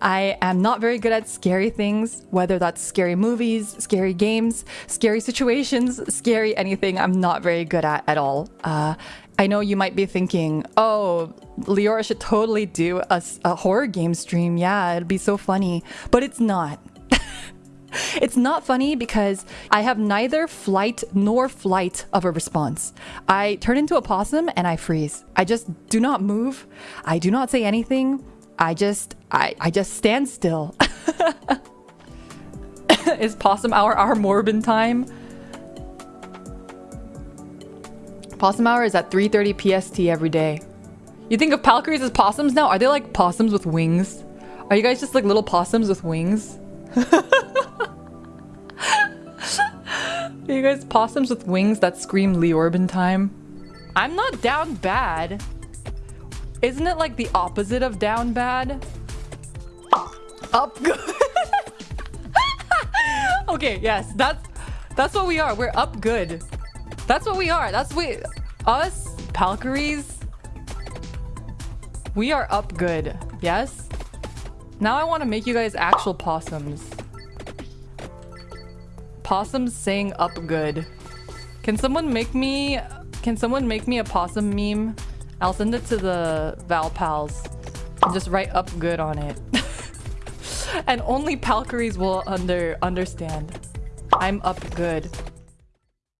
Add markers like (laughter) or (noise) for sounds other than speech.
I am not very good at scary things, whether that's scary movies, scary games, scary situations, scary anything. I'm not very good at at all. Uh, I know you might be thinking, oh, Leora should totally do a, a horror game stream. Yeah, it'd be so funny. But it's not. (laughs) It's not funny because I have neither flight nor flight of a response. I turn into a possum and I freeze. I just do not move. I do not say anything. I just I, I just stand still. (laughs) Is possum hour our Morbin time? Possum hour is at 3.30 PST every day. You think of Palcaries as possums now? Are they like possums with wings? Are you guys just like little possums with wings? (laughs) Are you guys possums with wings that scream Leorbin time? I'm not down bad. Isn't it like the opposite of down bad? Up (laughs) good. okay, yes, that's that's what we are. We're up good. That's what we are. That's we us Palcaries. We are up good. Yes? Now I want to make you guys actual possums. Possums saying up good. Can someone make me... Can someone make me a possum meme? I'll send it to the Val Pals. Just write up good on it. (laughs) and only Palcaries will under understand. I'm up good.